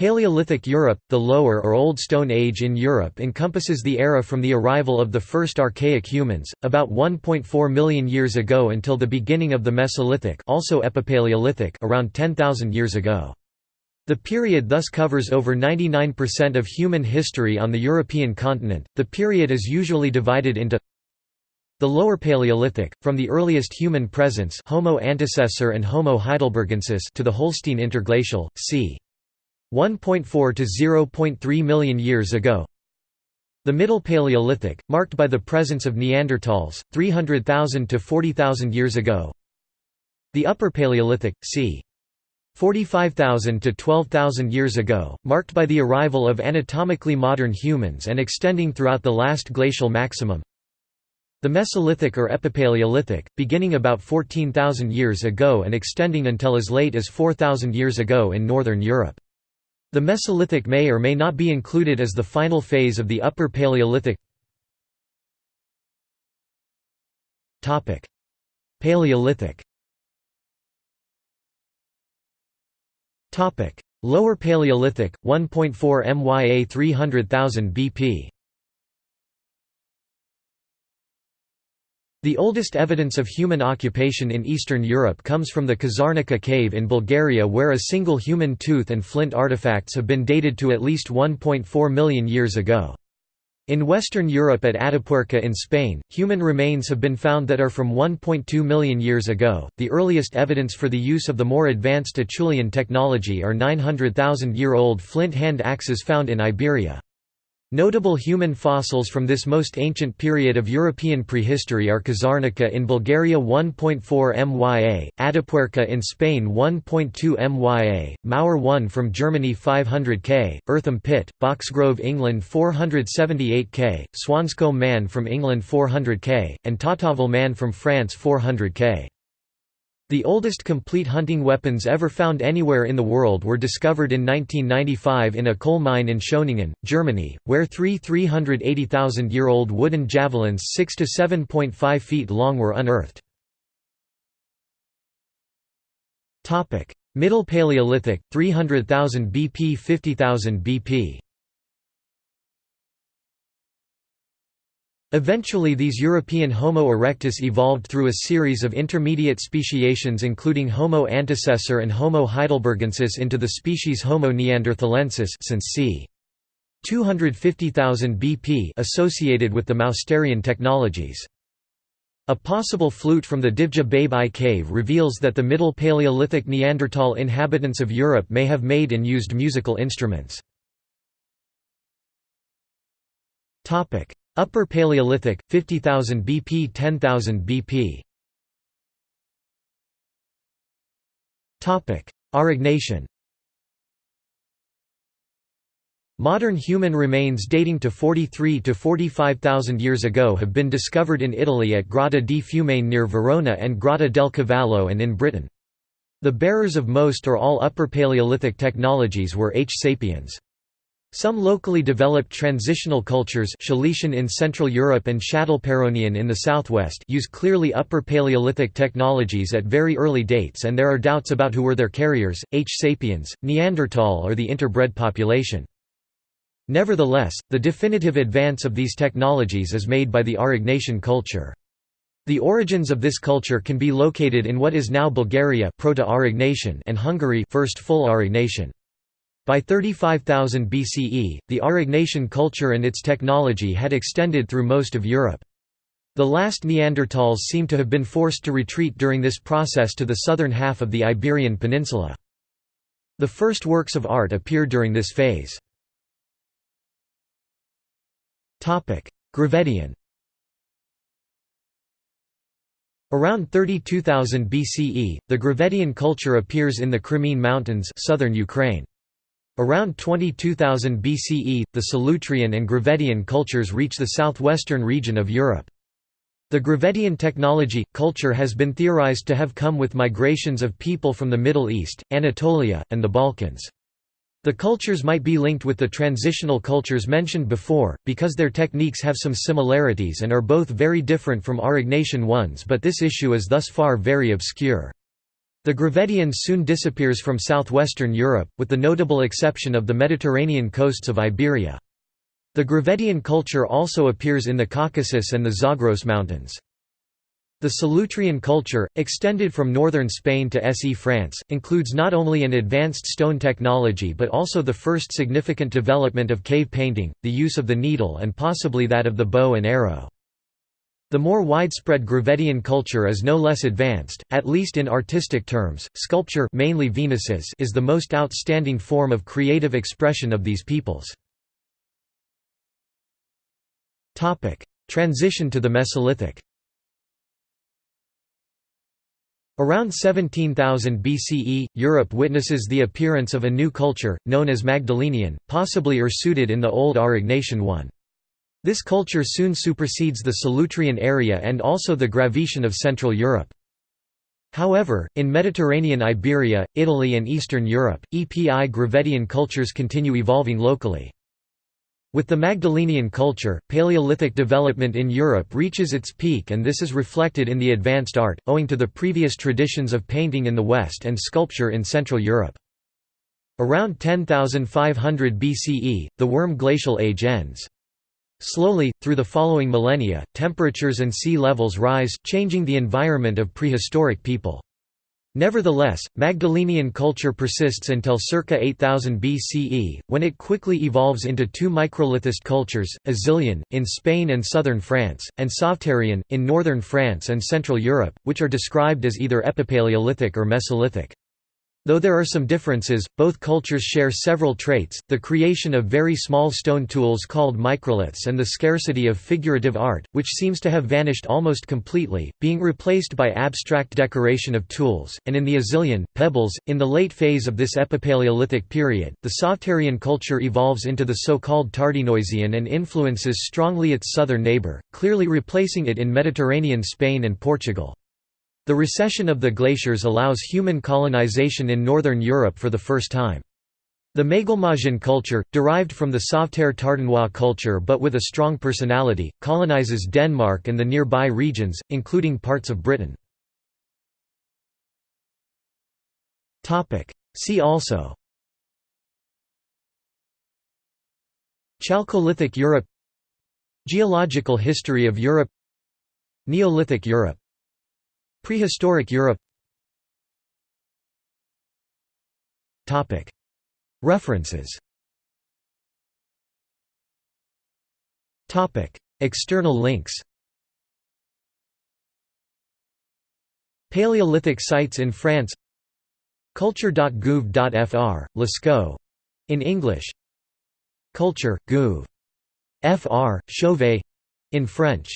Paleolithic Europe, the Lower or Old Stone Age in Europe encompasses the era from the arrival of the first archaic humans, about 1.4 million years ago until the beginning of the Mesolithic also Epipaleolithic around 10,000 years ago. The period thus covers over 99% of human history on the European continent. The period is usually divided into the Lower Paleolithic, from the earliest human presence Homo antecessor and Homo heidelbergensis to the Holstein Interglacial, c. 1.4 to 0.3 million years ago. The Middle Paleolithic, marked by the presence of Neanderthals, 300,000 to 40,000 years ago. The Upper Paleolithic, c. 45,000 to 12,000 years ago, marked by the arrival of anatomically modern humans and extending throughout the last glacial maximum. The Mesolithic or Epipaleolithic, beginning about 14,000 years ago and extending until as late as 4,000 years ago in northern Europe. The Mesolithic may or may not be included as the final phase of the Upper Paleolithic. Paleolithic. Lower Paleolithic, 1.4 MYA 300,000 BP The oldest evidence of human occupation in Eastern Europe comes from the Kazarnica cave in Bulgaria where a single human tooth and flint artifacts have been dated to at least 1.4 million years ago. In Western Europe at Atapuerca in Spain, human remains have been found that are from 1.2 million years ago. The earliest evidence for the use of the more advanced Acheulean technology are 900,000 year old flint hand axes found in Iberia. Notable human fossils from this most ancient period of European prehistory are Kazarnica in Bulgaria 1.4 MYA, Atapuerca in Spain 1.2 MYA, Mauer 1 from Germany 500 K, Eartham Pit, Boxgrove England 478 K, Swanscombe Man from England 400 K, and Tautavel Man from France 400 K. The oldest complete hunting weapons ever found anywhere in the world were discovered in 1995 in a coal mine in Schöningen, Germany, where three 380,000-year-old wooden javelins 6 to 7.5 feet long were unearthed. Middle Paleolithic, 300,000 BP 50,000 BP Eventually these European Homo erectus evolved through a series of intermediate speciations including Homo antecessor and Homo heidelbergensis into the species Homo neanderthalensis since c. 250,000 BP associated with the Mousterian technologies. A possible flute from the Divje Babe cave reveals that the Middle Paleolithic Neanderthal inhabitants of Europe may have made and used musical instruments. Upper Paleolithic, 50,000 BP 10,000 BP Aurignacian Modern human remains dating to 43 to 45,000 years ago have been discovered in Italy at Grotta di Fumane near Verona and Grotta del Cavallo and in Britain. The bearers of most or all Upper Paleolithic technologies were H. sapiens. Some locally developed transitional cultures Szeletian in Central Europe and Châtelperronian in the southwest use clearly Upper Paleolithic technologies at very early dates and there are doubts about who were their carriers, H. sapiens, Neanderthal or the interbred population. Nevertheless, the definitive advance of these technologies is made by the Aurignacian culture. The origins of this culture can be located in what is now Bulgaria Proto-Aurignacian and Hungary First Full Aurignacian. By 35,000 BCE, the Aurignacian culture and its technology had extended through most of Europe. The last Neanderthals seem to have been forced to retreat during this process to the southern half of the Iberian Peninsula. The first works of art appear during this phase. Gravettian Around 32,000 BCE, the Gravettian culture appears in the Crimean Mountains southern Ukraine. Around 22,000 BCE, the Solutrean and Gravettian cultures reach the southwestern region of Europe. The Gravettian technology, culture has been theorized to have come with migrations of people from the Middle East, Anatolia, and the Balkans. The cultures might be linked with the transitional cultures mentioned before, because their techniques have some similarities and are both very different from Aurignacian ones but this issue is thus far very obscure. The Gravettians soon disappears from southwestern Europe, with the notable exception of the Mediterranean coasts of Iberia. The Gravettian culture also appears in the Caucasus and the Zagros Mountains. The Solutrean culture, extended from northern Spain to SE France, includes not only an advanced stone technology but also the first significant development of cave painting, the use of the needle and possibly that of the bow and arrow. The more widespread Gravettian culture is no less advanced, at least in artistic terms. Sculpture mainly Venuses is the most outstanding form of creative expression of these peoples. Topic: Transition to the Mesolithic. Around 17,000 BCE, Europe witnesses the appearance of a new culture, known as Magdalenian, possibly Ursuted in the Old Aurignacian one. This culture soon supersedes the Solutrean area and also the Gravettian of Central Europe. However, in Mediterranean Iberia, Italy and Eastern Europe, EPI Gravettian cultures continue evolving locally. With the Magdalenian culture, Paleolithic development in Europe reaches its peak and this is reflected in the advanced art, owing to the previous traditions of painting in the West and sculpture in Central Europe. Around 10,500 BCE, the Würm Glacial Age ends. Slowly, through the following millennia, temperatures and sea levels rise, changing the environment of prehistoric people. Nevertheless, Magdalenian culture persists until circa 8000 BCE, when it quickly evolves into two microlithist cultures, Azilian, in Spain and southern France, and Sauveterrian, in northern France and Central Europe, which are described as either Epipaleolithic or Mesolithic. Though there are some differences, both cultures share several traits, the creation of very small stone tools called microliths and the scarcity of figurative art, which seems to have vanished almost completely, being replaced by abstract decoration of tools, and in the Azilian, pebbles. In the late phase of this Epipaleolithic period, the Sauveterrian culture evolves into the so-called Tardenoisian and influences strongly its southern neighbour, clearly replacing it in Mediterranean Spain and Portugal. The recession of the glaciers allows human colonization in northern Europe for the first time. The Maglemosian culture, derived from the Sauveterre Tardenois culture but with a strong personality, colonizes Denmark and the nearby regions, including parts of Britain. See also Chalcolithic Europe Geological history of Europe Neolithic Europe Prehistoric Europe. References. External links. Paleolithic sites in France. Culture.gouv.fr, Lascaux. In English. Culture, Gouv. Fr. Chauvet. In French